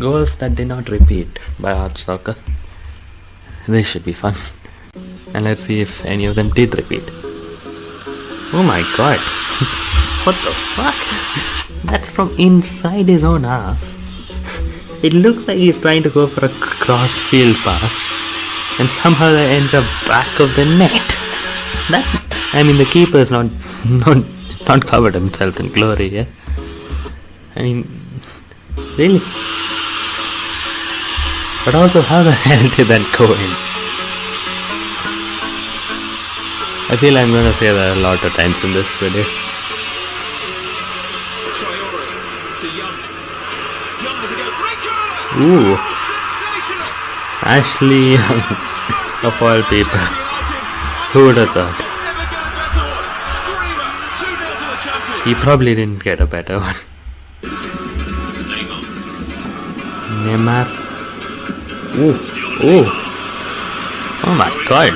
Goals that did not repeat by Art Soccer. This should be fun. And let's see if any of them did repeat. Oh my god. what the fuck? That's from inside his own half. It looks like he's trying to go for a cross-field pass. And somehow that ends up back of the net. That I mean the keeper's not not not covered himself in glory, yeah. I mean really? But also how the hell did that go in? I feel I'm gonna say that a lot of times in this video. Ooh, Ashley Young, of all people. Who would have thought? Never got better. Screamer. 2 0 to the champions. He probably didn't get a better one. Neymar. Ooh, ooh. Oh my god.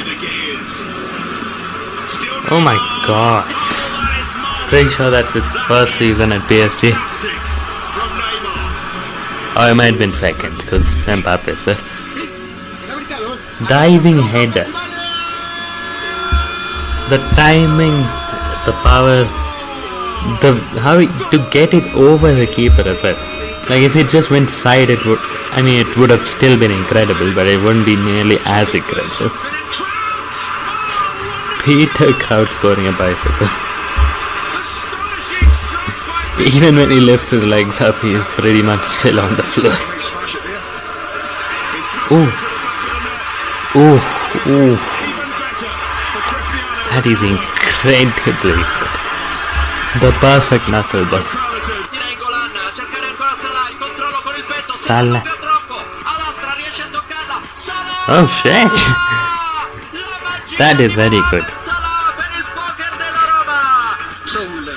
Oh my god. Pretty sure that's his first season at PSG. Oh, it might have been second because Mbappe sir. Diving header. The timing, the power, the how to get it over the keeper as well. Like if it just went side, it would. I mean, it would have still been incredible, but it wouldn't be nearly as incredible. Peter Crouch scoring a bicycle. Even when he lifts his legs up, he is pretty much still on the floor. Ooh, ooh, ooh. That is incredibly good. The perfect knuckleball. Salah! Oh shit! That is very good. Salah per il poker della Roma! Saul.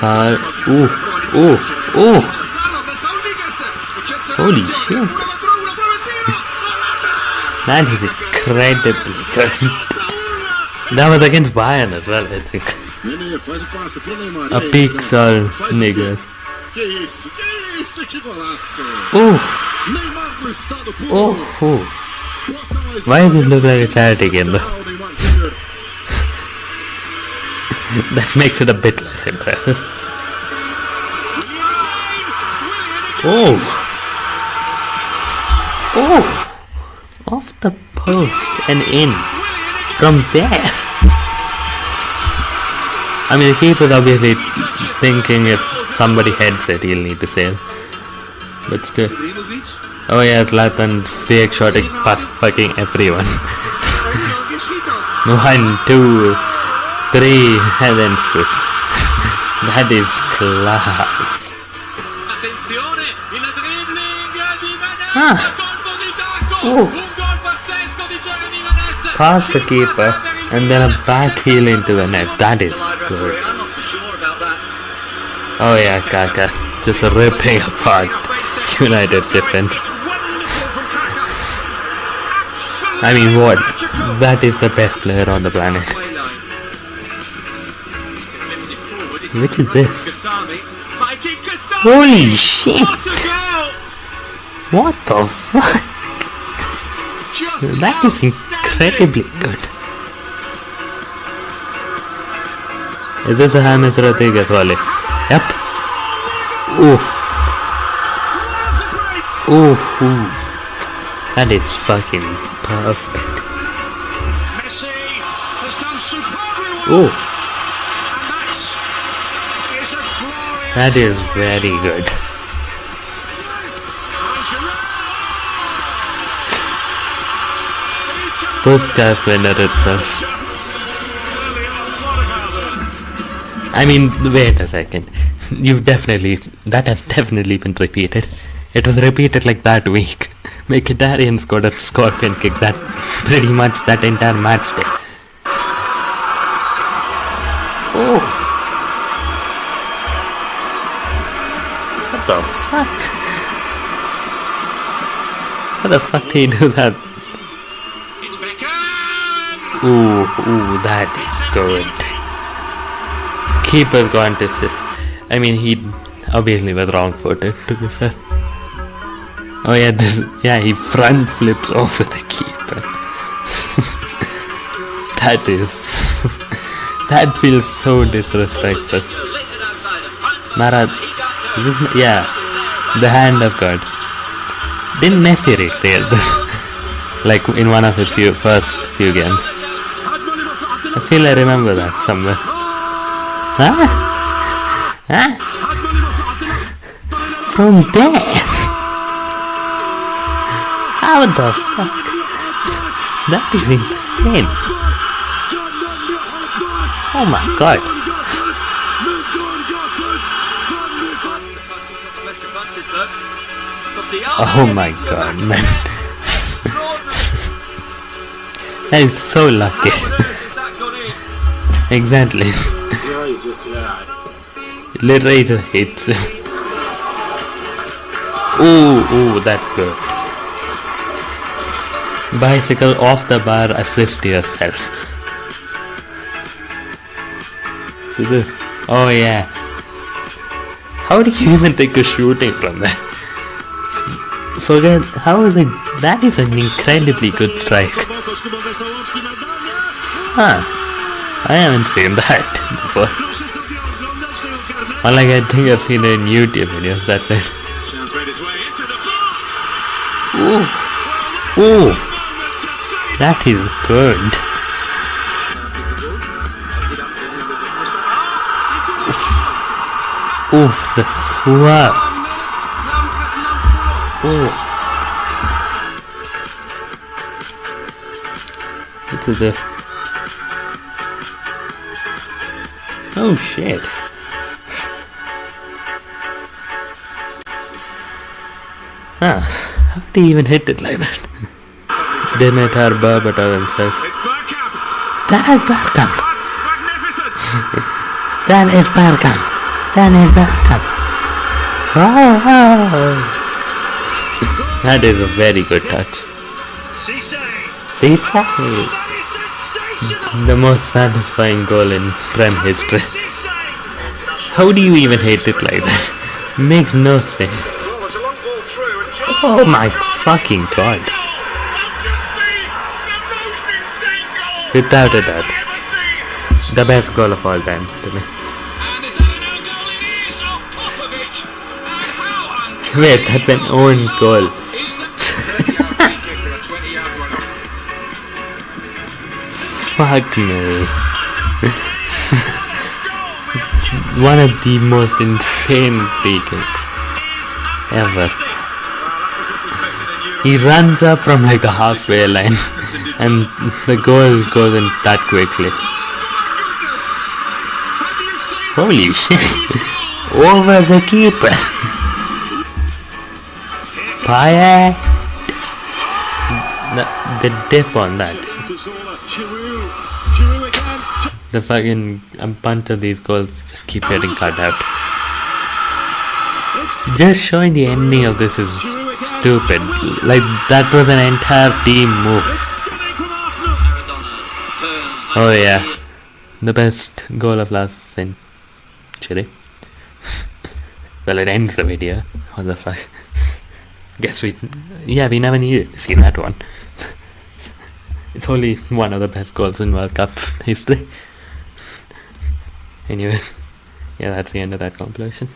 Uh, ooh, ooh, ooh. Castello per Sauligas. Holy shit. That is incredibly good. That was against Bayern as well, I think. A faz o passe pro Neymar. A aí, pixel, Faz o niggas. Que isso, que isso, que golaço. Ooh, Neymar no estado puro. oh, mais Why does it look like a charity game, though? sensacional, Neymar Júnior. That makes it a bit less impressive. Oh! Oh! Off the post and in. From there. I mean, the keeper's obviously thinking if somebody heads it, he'll need to save. But still. Oh yeah, Zlatan fake shotting past fucking everyone. One, two, three, and then that is class. Ah. the keeper, and then a back heel into the net. That is good. I'm not so sure about that. Oh yeah, Kaka. Just ripping apart United's defense. I mean, what? That is the best player on the planet. Which is this? Holy shit! What the fuck? That is incredibly good. Is this the James Rodriguez volley? Yep. Oof. Oof. oof. That is fucking perfect. Ooh, that is very good. Puskás winner itself. I mean, wait a second. You've definitely, that has definitely been repeated. It was repeated like that week. Mkhitaryan scored a scorpion kick that pretty much that entire match day. Oh! What the fuck? How the fuck did he do that? It's Beckham. Ooh, ooh, that is good. Keeper's gone to sit. I mean, he Obviously was wrong footed to be fair. Oh yeah, this yeah he front flips over the keeper. that is that feels so disrespectful. Marat, is this, yeah, the hand of God. Didn't Messi recreate this? like in one of his few first few games. I feel I remember that somewhere. Huh? Huh? From there? How the fuck? That is insane. Oh my god. Oh my god, man. That is so lucky. Exactly. Just hits him. Ooh, ooh, that's good. Bicycle off the bar, assist yourself. So this. Oh yeah. How do you even take a shooting from that? Forget, how is it? That is an incredibly good strike. Huh. I haven't seen that before. Proszę sobie oglądać tego karnego. All like I think I've seen it in YouTube videos, that's it. Chance made his way into the box. Ooh. Ooh. Moment to save. That is good. Oof, the swerve. Ooh. What is this? Oh shit. Huh. How did he even hit it like that? Dimitar Berbatov himself. It's Bergkamp. That is Bergkamp. That is Bergkamp. That is Bergkamp. Oh, That is a very good touch. Cisse. Cisse. That is sensational. The most satisfying goal in Prem history. How do you even hit it like that? Makes no sense. Oh my fucking god. Without a doubt. The best goal of all time to me. Wait, that's an own goal. Fuck me. One of the most insane free kicks ever. He runs up from like the halfway line and the goal goes in that quickly. Holy shit. Over the keeper. Payet. The, the dip on that. Cazorla, Giroud. Giroud again. The fucking a bunch of these goals just keep getting cut out. Just showing the ending of this is stupid. Like that was an entire team move. Oh yeah, the best goal of last century. well, it ends the video. What the fuck? Guess we, yeah, we never needed to see that one. it's only one of the best goals in World Cup history. Anyway, yeah, that's the end of that compilation.